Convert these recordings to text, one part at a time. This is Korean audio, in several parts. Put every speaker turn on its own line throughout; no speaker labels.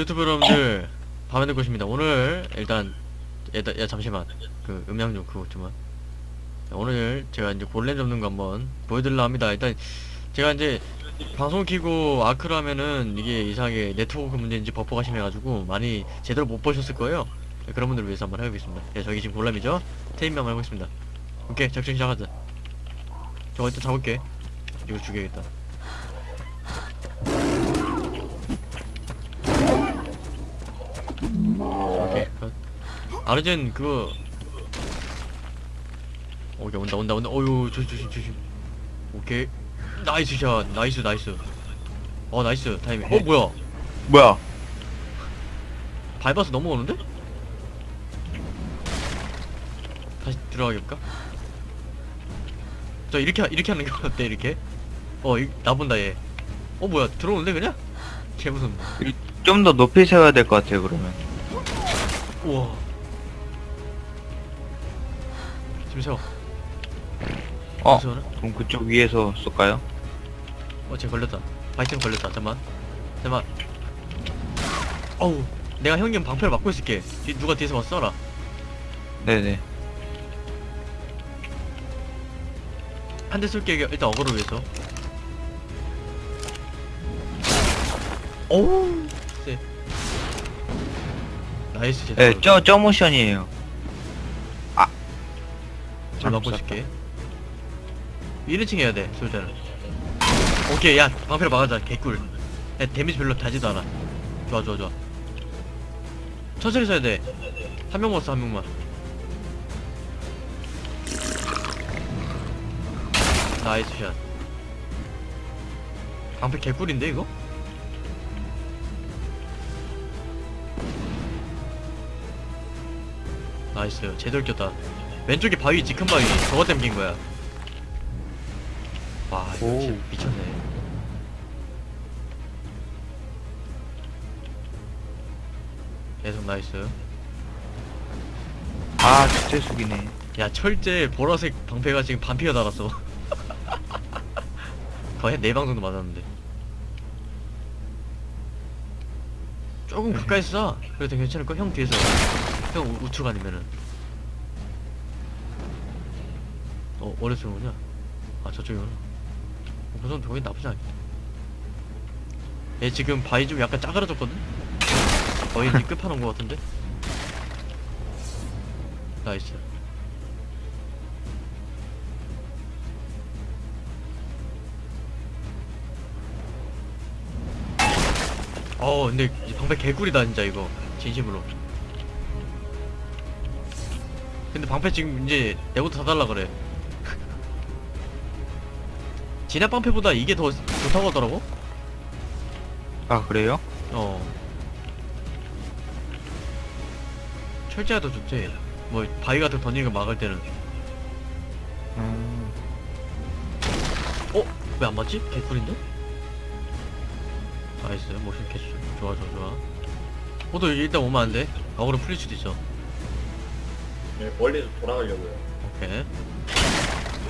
유튜브 여러분들 밤에 될 것입니다. 오늘 일단 야, 야 잠시만. 그 음향 좀 그거 좀만 오늘 제가 이제 골렘 잡는 거 한번 보여드리려 합니다. 일단 제가 이제 방송 키고 아크를 하면은 이게 이상하게 네트워크 문제인지 버퍼가 심해가지고 많이 제대로 못 보셨을 거예요. 네, 그런 분들을 위해서 한번 해보겠습니다. 네, 저기 지금 골렘이죠? 테임명 한번 해보겠습니다. 오케이 작전 시작하자. 저거 일단 잡을게. 이거 죽여야겠다 아르젠 그거 오케이 온다 온다 온다 어유 조심 조심 조심 오케이 nice shot nice nice 어 nice 타이밍 어 뭐야
뭐야?
밟아서 넘어오는데? 다시 들어가볼까? 저 이렇게 하- 이렇게 하는 거 어때 이렇게? 어 이, 나본다 얘. 어 뭐야 들어오는데 그냥? 개 무섭네.
좀 더 높이 세워야 될 것 같아요, 그러면.
우와. 세워.
어,
세워나?
그럼 그쪽 위에서 쏠까요?
어 쟤 걸렸다. 바이튼 걸렸다. 잠만. 잠만. 어우 내가 형님 방패를 막고 있을게. 뒤, 누가 뒤에서 와서 쏴라.
네네.
한 대 쏠게 일단 어그로 위해서. 어우 쎄. nice 제
네, 저, 저 모션이에요. 아.
잘 막고 있을게. 1인칭 해야 돼 쏠 때는. 오케이 야 방패로 막아자 개꿀. 야 damage 별로 다지도 않아. 좋아 좋아 좋아. 천천히 써야 돼 한 명 먹었어 한 명만. Nice shot. 방패 개꿀인데 이거? Nice. 제대로 꼈다 왼쪽에 바위 있지 큰 바위. 저거 낀 거야. 와 이거
오.
진짜 미쳤네. 계속 nice.
아, 진짜 숙이네.
야 철제 보라색 방패가 지금 반피가 달았어. 거의 한 4방 정도 맞았는데. 조금 가까이 쏴. 그래도 괜찮을까? 형 뒤에서. 형 우- 우측 아니면은 어 거냐? 아 저쪽이구나 어, 그 정도 거기 나쁘지 않겠다 얘 지금 바위 좀 약간 짜그라졌거든? 거의 이제 끝판온 거 같은데? nice 어 근데 이 방패 개꿀이다 진짜 이거 진심으로 근데 방패 지금 이제 내부터 사달라 그래 진압 방패보다 이게 더 좋다고 하더라고?
아, 그래요?
어. 철제가 더 좋지. 뭐 바위 같은 거 던지는 거 막을 때는.
음,
어? 왜 안 맞지? 개꿀인데? Nice. 모션 캐치 좋아 좋아 좋아. 호두 일단 오면 안돼. 어그로 풀릴 수도 있어.
네, 멀리서 돌아가려고요.
오케이.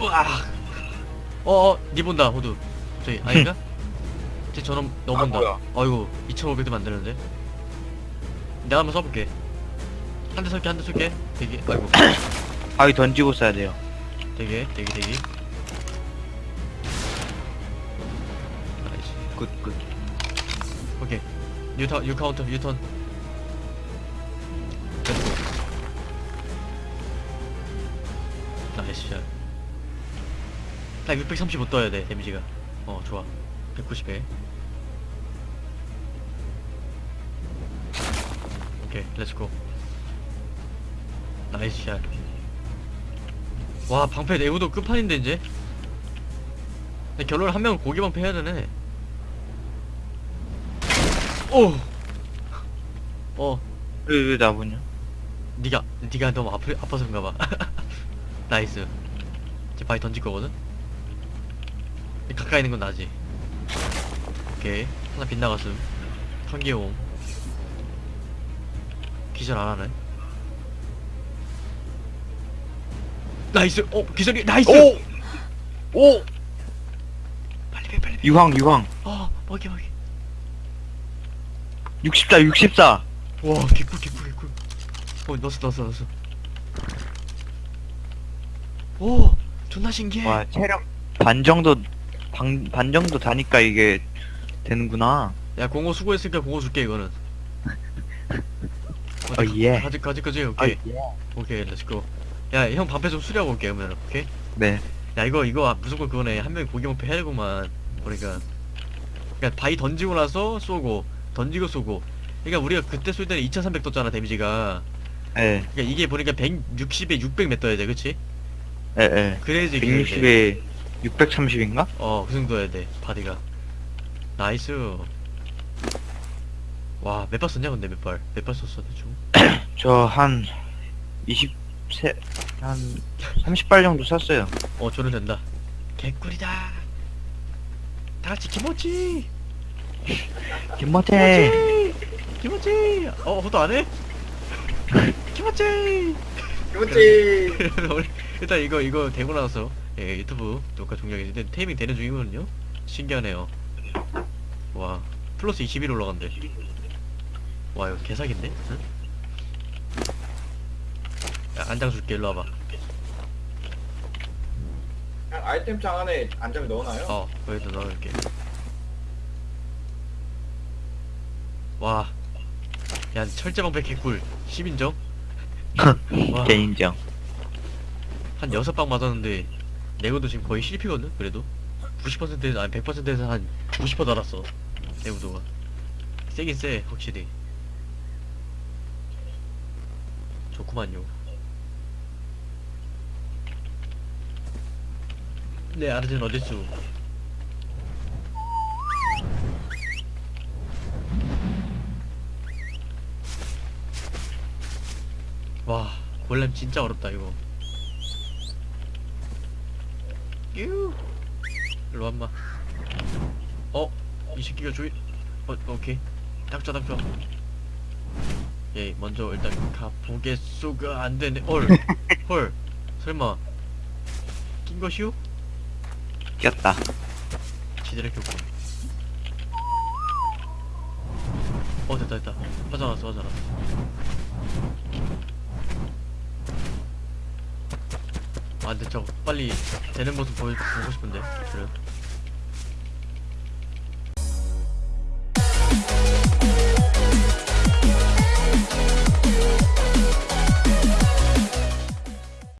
우와 어어 니 본다 호두. 저기 아닌가? 쟤 저놈 너
아,
본다.
뭐야.
어이구 2500도 만드는데. 내가 한번 써볼게. 한대 쏠게 한대 쏠게. 대기 아이고.
바위 던지고 쏴야 돼요.
대기 대기 대기. 나이스.
끝, 끝.
오케이. 뉴타 뉴 카운터 뉴턴. 렛츠고. nice shot 딱 635 떠야 돼 damage가 어 좋아 190에 오케이 let's go nice shot 와 방패 내구도 끝판인데 이제 근데 결론은 한 명은 고기 방패 해야 되네 오! 어,
왜, 왜 나보냐?
니가, 니가 너무 아프, 아파서 그런가 봐. Nice. 이제 바위 던질 거거든? 가까이 있는 건 나지. 오케이. 하나 빗나갔음. 한기용. 기절 안 하네. Nice! 어, 기절이, nice!
오! 오!
빨리 배, 빨리 배.
유황, 유황.
어, 먹이, 먹이.
64 64
와 개꿀 개꿀 개꿀 어 넣었어 넣었어 넣었어 오 존나 신기해
와 체력 반 정도 반, 반 정도 다니까 이게 되는구나.
야 공호 수고했으니까 공호 줄게 이거는.
어, 예.
가지 가지 가지
아,
오케이. 오케이 let's go 야 형 방패 좀 수리하고 올게 그러면 오케이?
네.
야 이거 이거 무조건 그거네. 한 명이 고기 방패 해야 되구만 그러니까. 그러니까 바위 던지고 나서 쏘고 던지고 쏘고. 그러니까 우리가 그때 쏠 때는 2300 떴잖아 damage가.
예,
그러니까 이게 보니까 160에 600 몇 떠야 돼 그치?
예, 예.
그래야지 이기는 돼.
160에 630인가?
어, 그 정도 해야 돼, 바디가. Nice. 와, 몇 발 썼냐, 근데 몇 발? 몇 발 썼어, 대충?
저한 23, 한 30발 정도 쐈어요.
어, 저는 된다. 개꿀이다. 다 같이 김치!
김모태!
김치! 김치! 어, 그것도 안 해? 김치!
그 렇지.
우리 일단 이거, 이거 되고 나서, 예, 유튜브 녹화 종료했는데, 테이밍 되는 중이거든요? 신기하네요. 와, 플러스 21 올라간대. 와, 이거 개사기인데? 응? 야, 안장 줄게, 일로 와봐.
아이템창 안에 안장을 넣어놔요.
어, 거기다 넣을게. 와. 야, 철제방패 개꿀. 10인정? 와,
개인정.
한 6방 맞았는데, 내구도 지금 거의 실피거든? 그래도? 90%에서, 아니 100%에서 한 90% 달았어. 내구도가. 세긴 세, 확실히. 좋구만요. 네, 아르젠 어딨어? 와, 골렘 진짜 어렵다, 이거. 유! 일로 와마. 어? 이 새끼가 조이, 어, 오케이. 딱 좋아. 예, 먼저 일단 가보겠소가 안 되네. 헐, 헐. 설마. 낀 것이오?
꼈다.
지대를 켰군. 어, 됐다, 됐다. 화장났어, 화장났어. 아, 근데 저거 빨리 되는 모습 보여, 보고 싶은데. 그래.